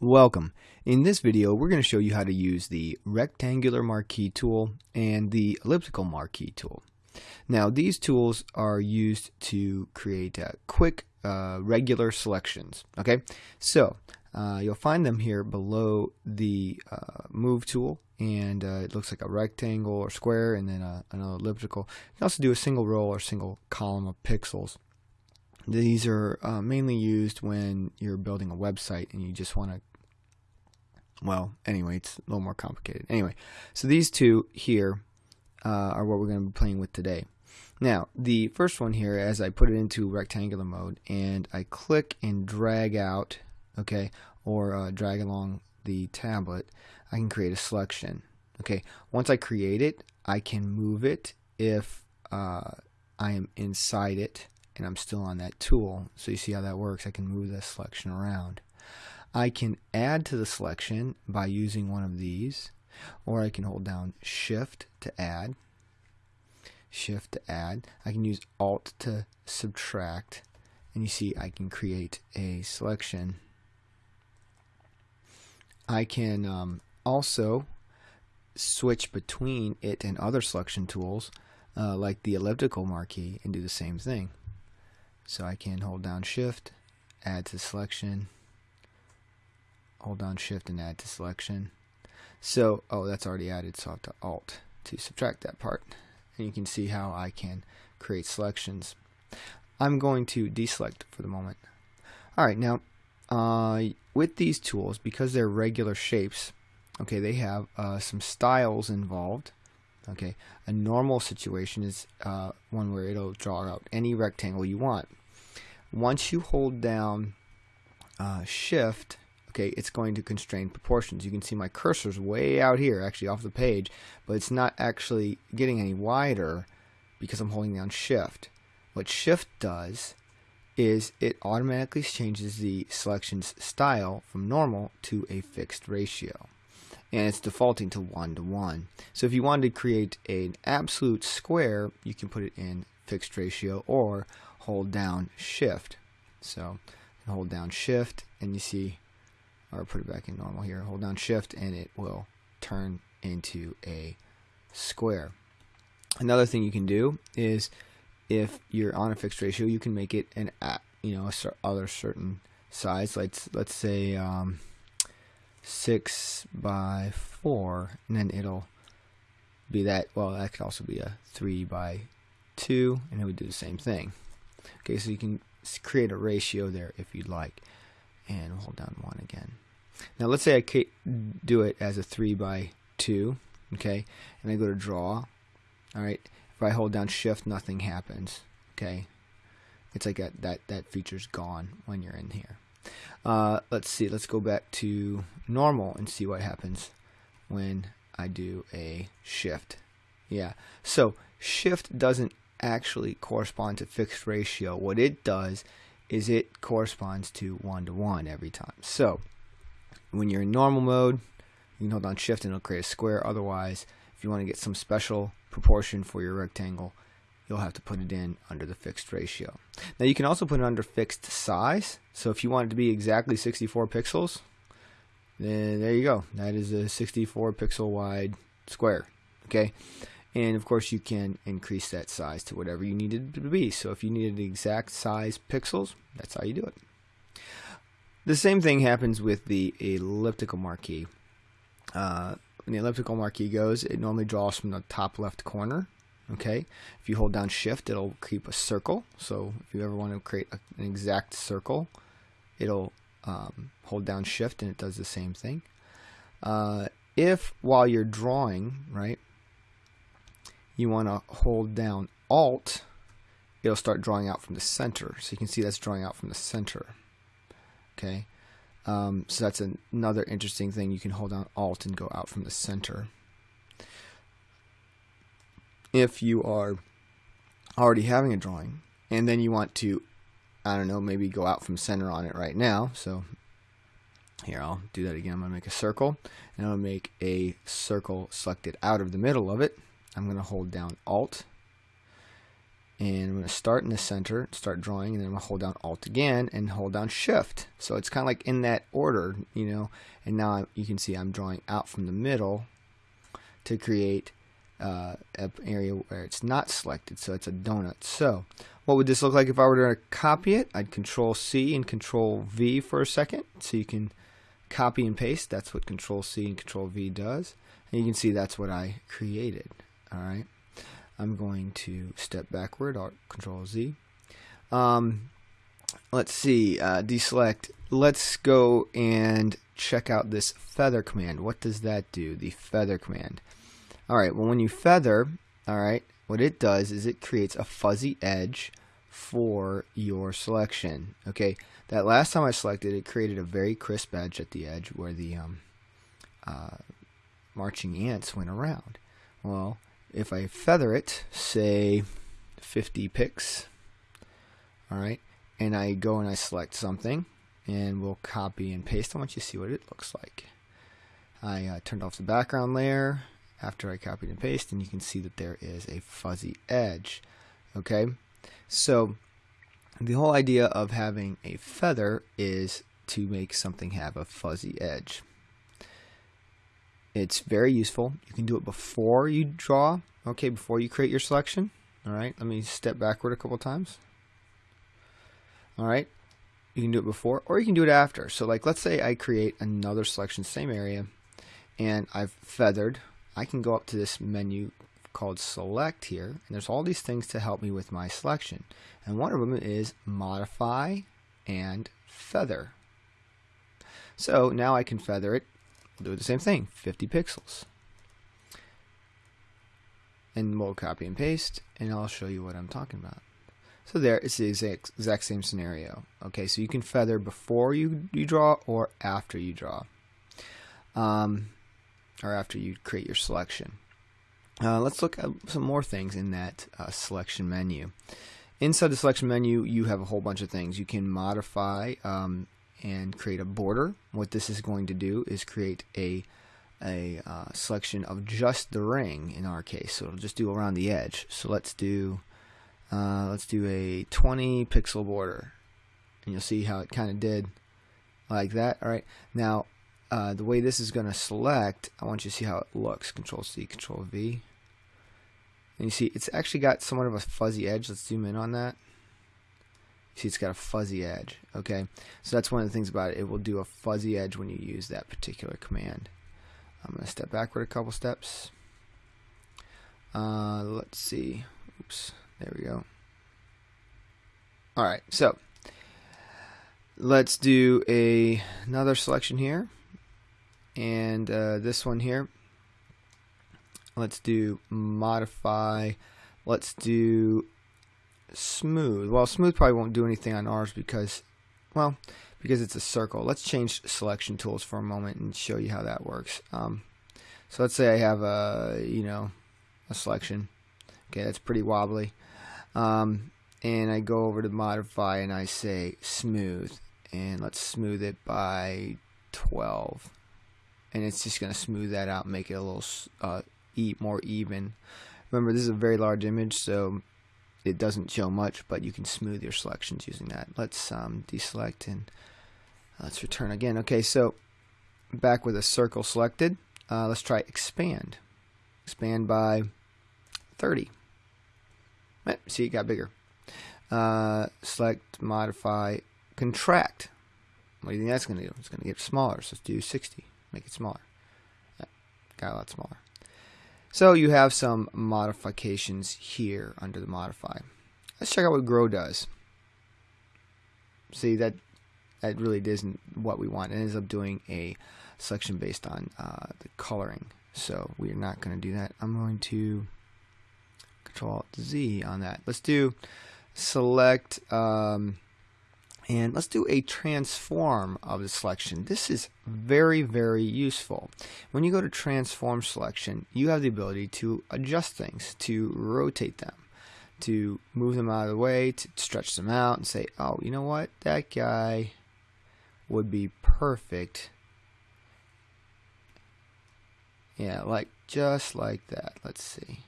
Welcome. In this video, we're going to show you how to use the rectangular marquee tool and the elliptical marquee tool. Now, these tools are used to create uh, quick, uh, regular selections. Okay, so uh, you'll find them here below the uh, move tool, and uh, it looks like a rectangle or square, and then uh, an elliptical. You can also do a single row or single column of pixels. These are uh, mainly used when you're building a website and you just want to well, anyway, it's a little more complicated. Anyway, so these two here uh, are what we're going to be playing with today. Now, the first one here, as I put it into rectangular mode and I click and drag out, okay, or uh, drag along the tablet, I can create a selection. Okay, once I create it, I can move it if uh, I am inside it and I'm still on that tool. So you see how that works. I can move the selection around. I can add to the selection by using one of these, or I can hold down Shift to add, Shift to add. I can use Alt to subtract, and you see I can create a selection. I can um, also switch between it and other selection tools, uh, like the elliptical marquee, and do the same thing. So I can hold down Shift, add to selection, hold down shift and add to selection. So, oh, that's already added, so I have to alt to subtract that part. And you can see how I can create selections. I'm going to deselect for the moment. Alright, now, uh, with these tools, because they're regular shapes, okay, they have uh, some styles involved. Okay, a normal situation is uh, one where it'll draw out any rectangle you want. Once you hold down uh, shift okay, it's going to constrain proportions. You can see my cursor's way out here, actually off the page, but it's not actually getting any wider because I'm holding down shift. What shift does is it automatically changes the selection's style from normal to a fixed ratio. And it's defaulting to 1 to 1. So if you wanted to create an absolute square, you can put it in fixed ratio or hold down shift. So hold down shift and you see or put it back in normal here, hold down shift and it will turn into a square. Another thing you can do is if you're on a fixed ratio, you can make it an you know other certain size. Let's let's say um, six by four, and then it'll be that. Well, that could also be a three by two, and it would do the same thing. Okay, so you can create a ratio there if you'd like and hold down 1 again. Now let's say I do it as a 3 by 2, okay, and I go to draw, alright, if I hold down shift nothing happens, okay, it's like that, that, that feature's gone when you're in here. Uh, let's see, let's go back to normal and see what happens when I do a shift. Yeah, so shift doesn't actually correspond to fixed ratio. What it does is it corresponds to 1 to 1 every time. So when you're in normal mode, you can hold down shift and it'll create a square. Otherwise, if you want to get some special proportion for your rectangle, you'll have to put it in under the fixed ratio. Now you can also put it under fixed size. So if you want it to be exactly 64 pixels, then there you go. That is a 64 pixel wide square. Okay and of course you can increase that size to whatever you need it to be. So if you needed the exact size pixels that's how you do it. The same thing happens with the elliptical marquee. Uh, when the elliptical marquee goes it normally draws from the top left corner okay? If you hold down shift it'll keep a circle. So if you ever want to create a, an exact circle it'll um, hold down shift and it does the same thing. Uh, if while you're drawing right you want to hold down Alt, it'll start drawing out from the center. So you can see that's drawing out from the center. Okay, um, so that's an, another interesting thing. You can hold down Alt and go out from the center. If you are already having a drawing and then you want to, I don't know, maybe go out from center on it right now. So here, I'll do that again. I'm going to make a circle and I'll make a circle selected out of the middle of it. I'm going to hold down Alt and I'm going to start in the center, start drawing, and then I'm going to hold down Alt again and hold down Shift. So it's kind of like in that order, you know. And now I, you can see I'm drawing out from the middle to create uh, an area where it's not selected, so it's a donut. So what would this look like if I were to copy it? I'd Control C and Control V for a second, so you can copy and paste. That's what Control C and Control V does, and you can see that's what I created. All right. I'm going to step backward, Alt Control Z. Um, let's see, uh, deselect. Let's go and check out this feather command. What does that do? The feather command. All right, well, when you feather, all right, what it does is it creates a fuzzy edge for your selection. Okay, that last time I selected, it created a very crisp edge at the edge where the um, uh, marching ants went around. Well, if I feather it, say 50 pix, all right, and I go and I select something, and we'll copy and paste. I want you to see what it looks like. I uh, turned off the background layer after I copied and pasted, and you can see that there is a fuzzy edge. Okay, so the whole idea of having a feather is to make something have a fuzzy edge. It's very useful. You can do it before you draw, okay, before you create your selection. All right, let me step backward a couple times. All right, you can do it before or you can do it after. So like let's say I create another selection, same area, and I've feathered. I can go up to this menu called select here, and there's all these things to help me with my selection. And one of them is modify and feather. So now I can feather it do the same thing, 50 pixels. And we'll copy and paste, and I'll show you what I'm talking about. So there, it's the exact, exact same scenario. Okay, so you can feather before you, you draw or after you draw. Um, or after you create your selection. Uh, let's look at some more things in that uh, selection menu. Inside the selection menu, you have a whole bunch of things. You can modify um, and create a border. What this is going to do is create a a uh, selection of just the ring in our case. So it'll just do around the edge. So let's do uh, let's do a 20 pixel border, and you'll see how it kind of did like that. All right. Now uh, the way this is going to select, I want you to see how it looks. Control C, Control V. And you see it's actually got somewhat of a fuzzy edge. Let's zoom in on that. See, it's got a fuzzy edge. Okay, so that's one of the things about it. It will do a fuzzy edge when you use that particular command. I'm going to step backward a couple steps. Uh, let's see. Oops, there we go. All right, so let's do a another selection here, and uh, this one here. Let's do modify. Let's do smooth. Well, smooth probably won't do anything on ours because, well, because it's a circle. Let's change selection tools for a moment and show you how that works. Um, so let's say I have a, you know, a selection. Okay, that's pretty wobbly. Um, and I go over to modify and I say smooth. And let's smooth it by 12. And it's just going to smooth that out make it a little uh, more even. Remember, this is a very large image, so it doesn't show much, but you can smooth your selections using that. Let's um, deselect and let's return again. Okay, so back with a circle selected, uh, let's try expand. Expand by 30. Right, see, it got bigger. Uh, select, modify, contract. What do you think that's going to do? It's going to get smaller, so let's do 60. Make it smaller. Yeah, got a lot smaller. So you have some modifications here under the modify. Let's check out what grow does. See that that really isn't what we want. It ends up doing a selection based on uh, the coloring. So we're not going to do that. I'm going to Control Z on that. Let's do select. Um, and let's do a transform of the selection. This is very, very useful. When you go to transform selection, you have the ability to adjust things, to rotate them, to move them out of the way, to stretch them out and say, oh, you know what? That guy would be perfect. Yeah, like just like that. Let's see.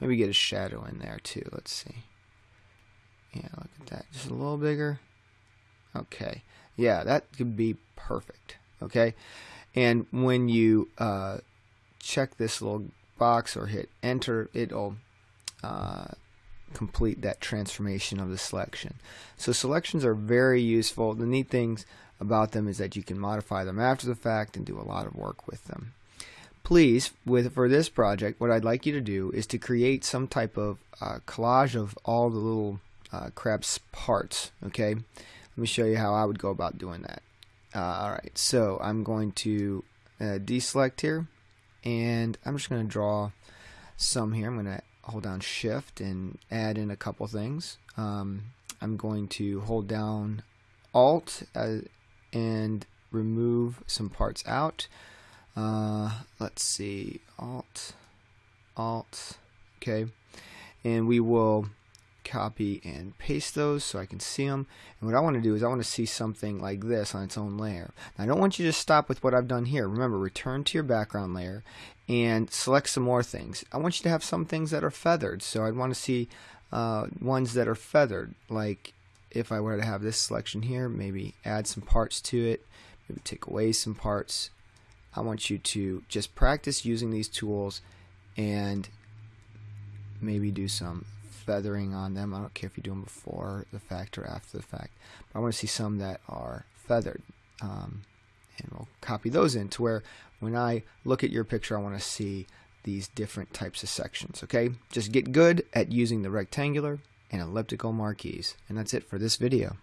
Maybe get a shadow in there too. Let's see. Yeah, look at that. Just a little bigger. Okay. Yeah, that could be perfect. Okay. And when you uh, check this little box or hit enter, it'll uh, complete that transformation of the selection. So selections are very useful. The neat things about them is that you can modify them after the fact and do a lot of work with them. Please, with for this project, what I'd like you to do is to create some type of uh, collage of all the little uh, crab's parts. Okay, let me show you how I would go about doing that. Uh, all right, so I'm going to uh, deselect here, and I'm just going to draw some here. I'm going to hold down Shift and add in a couple things. Um, I'm going to hold down Alt uh, and remove some parts out. Uh, let's see, Alt, Alt, okay, and we will copy and paste those so I can see them. And what I want to do is I want to see something like this on its own layer. Now, I don't want you to stop with what I've done here. Remember, return to your background layer and select some more things. I want you to have some things that are feathered. So I'd want to see uh, ones that are feathered, like if I were to have this selection here, maybe add some parts to it, maybe take away some parts. I want you to just practice using these tools and maybe do some feathering on them. I don't care if you do them before the fact or after the fact. But I want to see some that are feathered. Um, and we'll copy those in to where when I look at your picture, I want to see these different types of sections. Okay, just get good at using the rectangular and elliptical marquees. And that's it for this video.